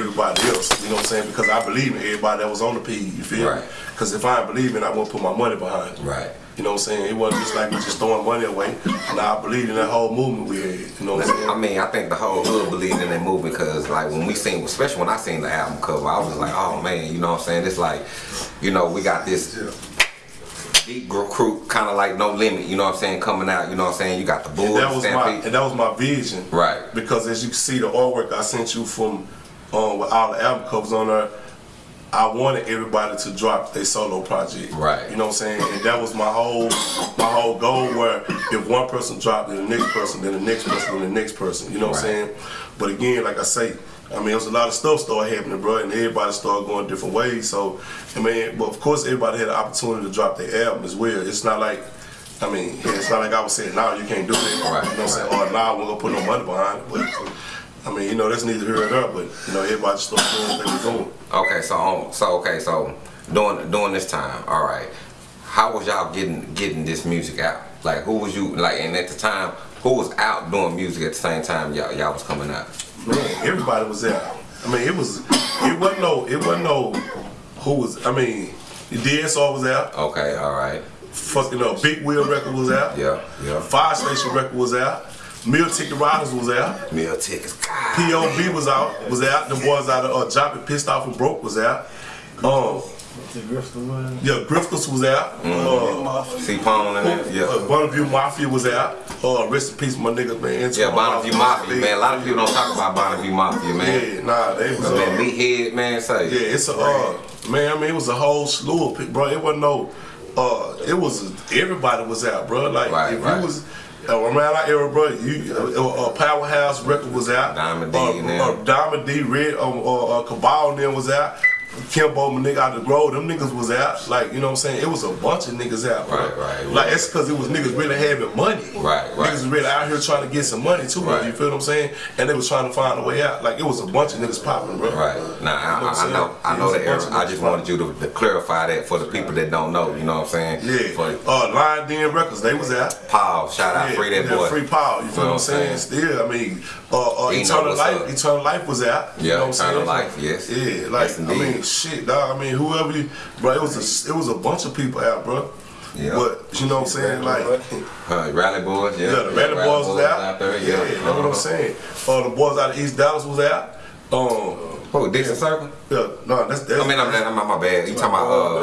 everybody else. You know what I'm saying? Because I believe in everybody that was on the P. You feel Right. me? Because if I ain't believe in, it, I won't put my money behind it. Right. You know what I'm saying? It wasn't just like we just throwing money away. Now I believe in that whole movement we had. You know what I'm saying? I mean, I think the whole hood believed in that movement because, like, when we seen, especially when I seen the album cover, I was like, oh man, you know what I'm saying? It's like, you know, we got this deep recruit, kind of like No Limit, you know what I'm saying, coming out, you know what I'm saying? You got the And that was my and that was my vision. Right. Because as you can see, the artwork I sent you from um, with all the album covers on there, I wanted everybody to drop their solo project. Right. You know what I'm saying? And that was my whole my whole goal. Where if one person dropped, then the next person, then the next person, then the next person. You know what I'm saying? But again, like I say. I mean, there was a lot of stuff started happening, bro, and everybody started going different ways. So, I mean, but of course, everybody had the opportunity to drop their album as well. It's not like, I mean, it's not like I was saying, "No, you can't do that." Right, You know what I'm saying? Or "Nah, we're gonna put no money behind it." But I mean, you know, that's neither here nor there. But you know, everybody just started doing what they were doing. Okay, so um, so okay, so during during this time, all right, how was y'all getting getting this music out? Like, who was you like? And at the time, who was out doing music at the same time y'all y'all was coming out? Man, everybody was there. I mean, it was, it wasn't no, it wasn't no, who was. I mean, the DSR was out. Okay, all right, Fucking up, Big Wheel record was out. yeah, yeah. Fire Station record was out. Meal Ticket Riders was out. Meal tickets. POB was out. Was out. The boys out of uh, Joppy Pissed Off and Broke was out. Um, yeah, Griffiths was out. Uh, C Pone and that, Uh, yeah. Bonneville Mafia was out. Uh, rest in peace, my niggas, man. Yeah, Bonneville Mafia, man. A lot of people don't talk about Bonneville Mafia, man. Yeah, nah, they was. But man, Uh, Meathead, man, say. yeah, it's a uh, man. I mean, it was a whole slew of people, bro. It wasn't no. Uh, it was everybody was out, bro. Like Right, if right. you was. Around our era, bro, you uh, uh, Powerhouse record was out. Diamond D uh, uh, Diamond D, Red, um, uh, uh, Cabal them was out. Kimbo, my nigga out the grove, them niggas was out. Like, you know what I'm saying? It was a bunch of niggas out, bro. Right, right, Like, right. it's because it was niggas really having money. Right, right. Niggas was really out here trying to get some money too, Right. you feel what I'm saying? And they was trying to find a way out. Like, it was a bunch of niggas popping, bro. Right. Now I, I, I know I know the era. I just wanted you to, to clarify that for the people that don't know. You know what I'm saying? Yeah. For Uh, Lion Den Records, they was out. Paul, shout out, Yeah, free that yeah, boy. Free Paul, you feel Know what I'm saying? Still, I mean, uh, uh, Eternal Life, up. Eternal Life was out. you Yeah, know what I'm Eternal saying? Life, yes. Yeah, like I indeed. Mean, shit, dog. I mean, whoever you, bro, it was a, it was a bunch of people out, bro. Yeah. But you know what I'm saying? Like, Uh, Rally Boys, yeah. yeah, the Rally Boys was out. there, yeah. yeah, that's what I'm saying. Uh, the boys out of East Dallas was out. Um, Who, Dixon Circle? yeah, no, that's that's. I mean, I'm, I'm, my bad. You talking about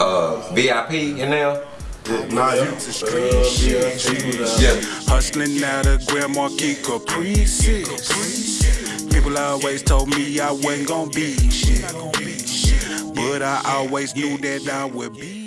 uh, uh, VIP in there? nah, you. Yeah. Hustling out of Grand Marquis Caprices. People always told me I wasn't gonna be shit. But I always knew that I would be